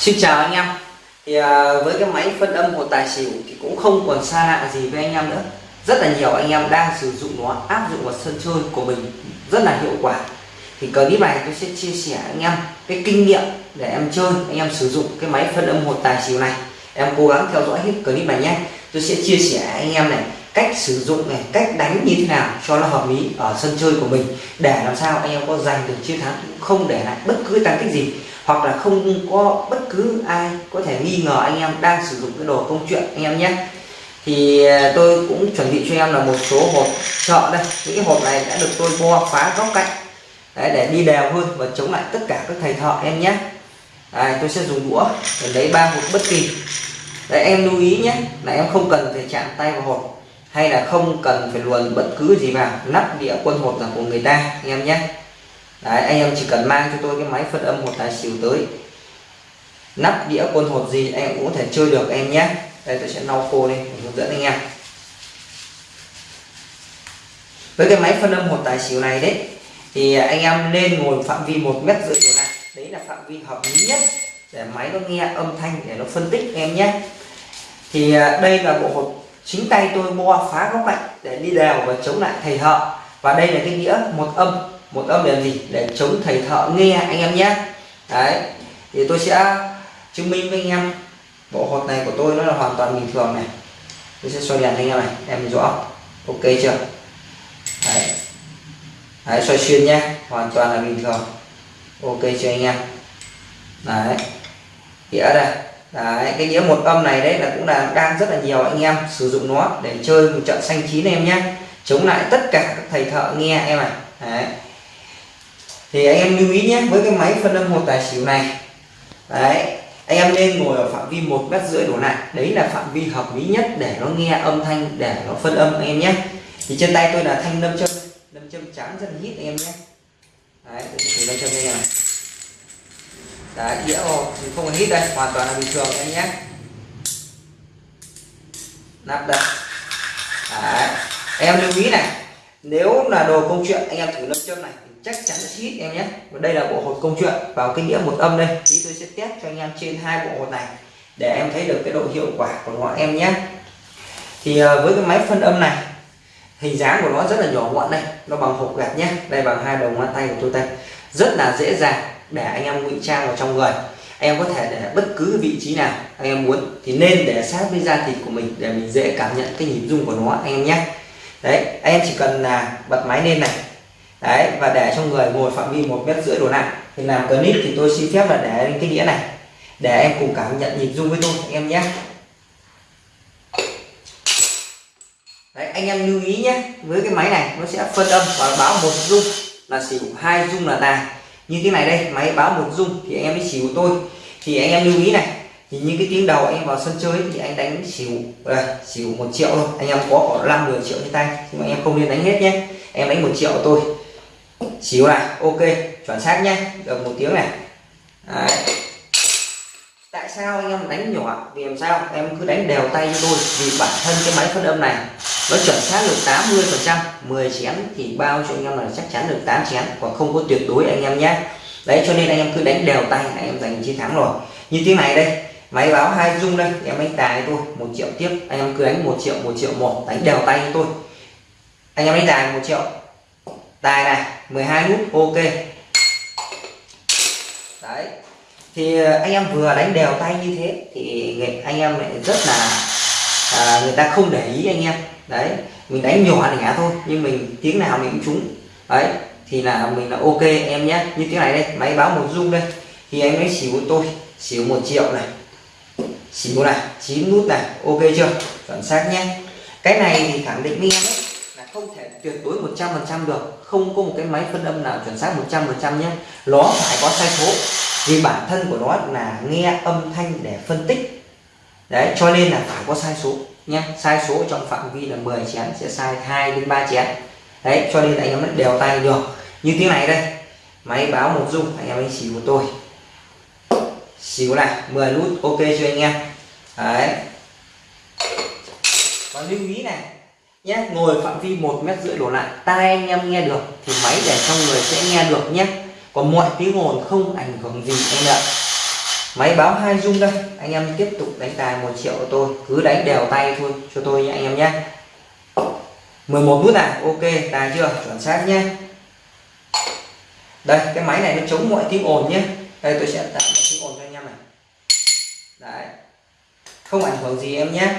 Xin chào anh em. Thì à, với cái máy phân âm một tài xỉu thì cũng không còn xa lạ gì với anh em nữa. Rất là nhiều anh em đang sử dụng nó áp dụng vào sân chơi của mình. Rất là hiệu quả. Thì clip này tôi sẽ chia sẻ anh em cái kinh nghiệm để em chơi anh em sử dụng cái máy phân âm một tài xỉu này. Em cố gắng theo dõi hết clip này nhé. Tôi sẽ chia sẻ anh em này cách sử dụng này cách đánh như thế nào cho nó hợp lý ở sân chơi của mình. Để làm sao anh em có giành được chiến thắng không để lại bất cứ tăng tích gì hoặc là không có bất cứ ai có thể nghi ngờ anh em đang sử dụng cái đồ công chuyện anh em nhé. Thì à, tôi cũng chuẩn bị cho em là một số hộp chợ đây. Những cái hộp này đã được tôi bo phá góc cạnh. Đấy, để đi đều hơn và chống lại tất cả các thầy thợ em nhé. Đấy, tôi sẽ dùng đũa để lấy ba hộp bất kỳ. Đấy em lưu ý nhé là em không cần phải chạm tay vào hộp hay là không cần phải luồn bất cứ gì vào nắp đĩa quân hộp là của người ta anh em nhé. Đấy, anh em chỉ cần mang cho tôi cái máy phân âm một tài xỉu tới. Nắp đĩa quân hột gì anh em cũng có thể chơi được em nhé. Đây tôi sẽ lau khô lên hướng dẫn anh em. Với cái máy phân âm một tài xỉu này đấy thì anh em nên ngồi phạm vi một mét rưỡi độ này đấy là phạm vi hợp lý nhất để máy nó nghe âm thanh để nó phân tích em nhé. Thì à, đây là bộ hột chính tay tôi mua phá góc lạnh để đi đều và chống lại thầy hợ. Và đây là cái đĩa một âm một âm để gì? Để chống thầy thợ nghe anh em nhé. Đấy thì tôi sẽ chứng minh với anh em bộ hột này của tôi nó là hoàn toàn bình thường này. Tôi sẽ soi đèn anh em này em rõ. Ok chưa? Đấy, đấy soi xuyên nhé hoàn toàn là bình thường. Ok chưa anh em? Đấy. Đĩa đây. Đấy cái đĩa một âm này đấy là cũng là đang rất là nhiều anh em sử dụng nó để chơi một trận xanh chín em nhé. Chống lại tất cả các thầy thợ nghe em này. Đấy thì anh em lưu ý nhé, với cái máy phân âm một tài xỉu này. Đấy, anh em nên ngồi ở phạm vi một mét rưỡi đổ lại. Đấy là phạm vi hợp lý nhất để nó nghe âm thanh, để nó phân âm anh em nhé. Thì trên tay tôi là thanh lâm châm lâm châm trắng rất hít anh em nhé. Đấy, tôi thử lâm châm đây này. Đấy, đĩa ô thì không còn hít đây, hoàn toàn là bình thường anh nhé. Nắp đây. Đấy, em lưu ý này nếu là đồ công chuyện, anh em thử lâm châm này chắc chắn sẽ hít em nhé. Và đây là bộ hột công chuyện, vào cái đĩa một âm đây. Tí tôi sẽ test cho anh em trên hai bộ hột này, để em thấy được cái độ hiệu quả của nó em nhé. Thì à, với cái máy phân âm này, hình dáng của nó rất là nhỏ gọn đây. Nó bằng hộp gạt nhé, đây bằng hai đầu ngón tay của tôi đây. Rất là dễ dàng để anh em ngụy trang vào trong người. Anh em có thể để bất cứ vị trí nào anh em muốn, thì nên để sát với da thịt của mình để mình dễ cảm nhận cái nhịp rung của nó anh em nhé đấy, anh em chỉ cần là bật máy lên này. Đấy, và để cho người ngồi phạm vi một mét rưỡi đổ lại. Thì làm clip thì tôi xin phép là để lên cái đĩa này. Để em cùng cảm nhận nhịp rung với tôi, anh em nhé. Đấy, anh em lưu ý nhé. Với cái máy này, nó sẽ phân âm và báo một rung là xỉu, hai rung là tài như thế này đây, máy báo một rung thì anh em mới xỉu tôi. Thì anh em lưu ý này thì những cái tiếng đầu anh em vào sân chơi thì anh đánh xỉu đây, xỉu một triệu thôi. Anh em có khoảng năm 10 triệu trên tay nhưng mà em không nên đánh hết nhé. Em đánh một triệu tôi xỉu này ok chuẩn xác nhé. Được một tiếng này. Đấy. tại sao anh em đánh nhỏ? Vì làm sao? Em cứ đánh đều tay cho tôi vì bản thân cái máy phân âm này nó chuẩn xác được 80 phần trăm. 10 chén thì bao cho anh em là chắc chắn được 8 chén còn không có tuyệt đối anh em nhé. Đấy cho nên anh em cứ đánh đều tay anh em giành chiến thắng rồi. Như tiếng này đây máy báo hai dung đây em đánh tài tôi một triệu tiếp. Anh em cứ đánh một triệu một triệu một đánh đều tay tôi. Anh em đánh tài một triệu. Tài này 12 nút ok. Đấy. Thì ờ, anh em vừa đánh đều tay như thế thì anh em lại rất là à, người ta không để ý anh em. Đấy mình đánh nhỏ nhẹ thôi nhưng mình tiếng nào mình cũng trúng. Đấy thì là mình là ok em nhé. Như tiếng này đây máy báo một dung đây. Thì anh ấy xỉu tôi xỉu một triệu này xỉu này chín nút này, ok chưa? Chuẩn xác nhé. Cái này thì khẳng định với em ấy không thể tuyệt đối 100% được. Không có một cái máy phân âm nào chuẩn xác 100% nhé. Nó phải có sai số, vì bản thân của nó là nghe âm thanh để phân tích. Đấy, cho nên là phải có sai số nhé. Sai số trong phạm vi là 10 chén sẽ sai 2 đến 3 chén. Đấy, cho nên là anh em đều tay được. Như tiếng này đây, máy báo một dung, anh em anh chỉ của tôi xíu này 10 nút, ok cho anh em? Đấy. Và lưu ý này nhé ngồi phạm vi một mét rưỡi đổ lại, tai anh em nghe được thì máy để trong người sẽ nghe được nhé còn mọi tiếng ồn không ảnh hưởng gì em ạ. Máy báo hai dung đây, anh em tiếp tục đánh tài một triệu của tôi, cứ đánh đều tay thôi, cho tôi nha anh em nhé 11 nút này, ok, tài chưa? Chuẩn xác nhé đây, cái máy này nó chống mọi tiếng ồn nhé đây, tôi sẽ tạo tiếng ồn đây đấy. Không ảnh hưởng gì em nhé.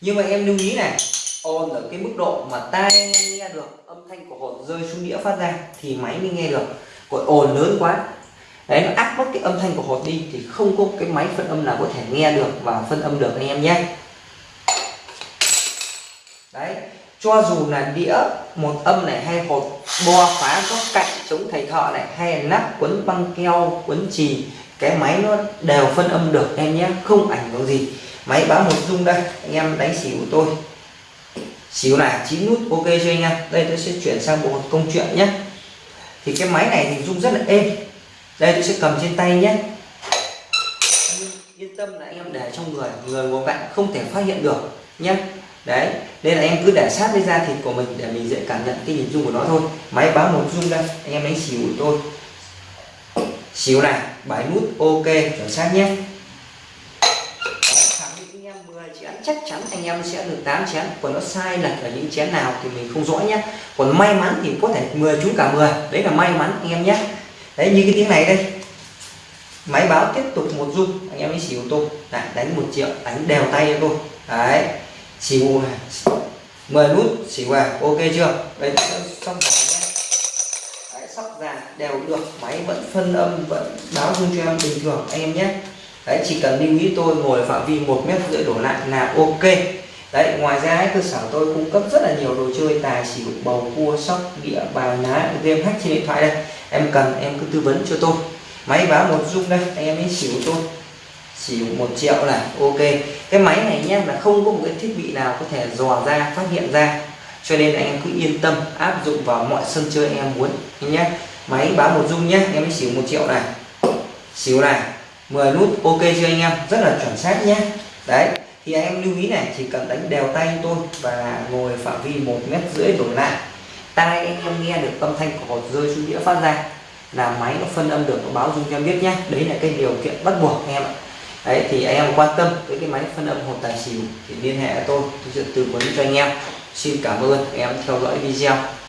Nhưng mà em lưu ý này ồn ở cái mức độ mà tai nghe được, âm thanh của hột rơi xuống đĩa phát ra thì máy mới nghe được. Còn ồn lớn quá. Đấy, nó áp mất cái âm thanh của hột đi thì không có cái máy phân âm nào có thể nghe được và phân âm được anh em nhé. Đấy, cho dù là đĩa một âm này hay hột bo phá có cạnh chống thầy thợ này, hay là nắp quấn băng keo, quấn trì cái máy nó đều phân âm được em nhé, không ảnh hưởng gì. Máy báo một dung đây, anh em đánh xỉu của tôi. Xỉu này chín nút, ok cho anh em? Đây tôi sẽ chuyển sang bộ công chuyện nhé. Thì cái máy này thì rung rất là êm. Đây tôi sẽ cầm trên tay nhé. Yên tâm là anh em để trong người người của bạn không thể phát hiện được nhé. Đấy, nên là em cứ để sát với da thịt của mình để mình dễ cảm nhận cái nhìn dung của nó thôi. Máy báo một dung đây, anh em đánh xỉu của tôi xíu này bảy nút ok chuẩn xác nhé. Chén chắc chắn anh em sẽ được 8 chén. Còn nó sai lệch ở những chén nào thì mình không rõ nhé. Còn may mắn thì có thể 10 trúng cả 10 đấy là may mắn anh em nhé. Đấy như cái tiếng này đây. Máy báo tiếp tục một dung anh em mới xỉu tôi. Đấy, đánh một triệu đánh đều tay cho tôi. Đấy xỉu 10 nút xỉu à ok chưa? Đấy xong rồi nhé đều được. Máy vẫn phân âm vẫn báo dung cho em bình thường anh em nhé. Đấy chỉ cần lưu ý tôi ngồi phạm vi một mét rưỡi đổ lại là ok. Đấy ngoài ra ấy, cơ sở tôi cung cấp rất là nhiều đồ chơi tài xỉu bầu cua sóc đĩa bài ná game hack trên điện thoại đây. Em cần em cứ tư vấn cho tôi. Máy báo một dung đây anh em ấy xỉu tôi. Xỉu một triệu là ok. Cái máy này nhé là không có một cái thiết bị nào có thể dò ra phát hiện ra cho nên anh em cứ yên tâm, áp dụng vào mọi sân chơi anh em muốn, nhé. Máy báo một dung nhé, em xỉu một triệu này. Xỉu này 10 nút, ok chưa anh em? Rất là chuẩn xác nhé. Đấy, thì anh em lưu ý này, chỉ cần đánh đều tay tôi và ngồi phạm vi một mét rưỡi đổ lại. Tai anh em nghe được âm thanh của hột rơi xuống đĩa phát ra là máy nó phân âm được, nó báo dung cho em biết nhé. Đấy là cái điều kiện bắt buộc anh em ạ. Đấy, thì anh em quan tâm với cái máy phân âm hột tài xỉu thì liên hệ tôi tôi sẽ tư vấn cho anh em xin cảm ơn em theo dõi video.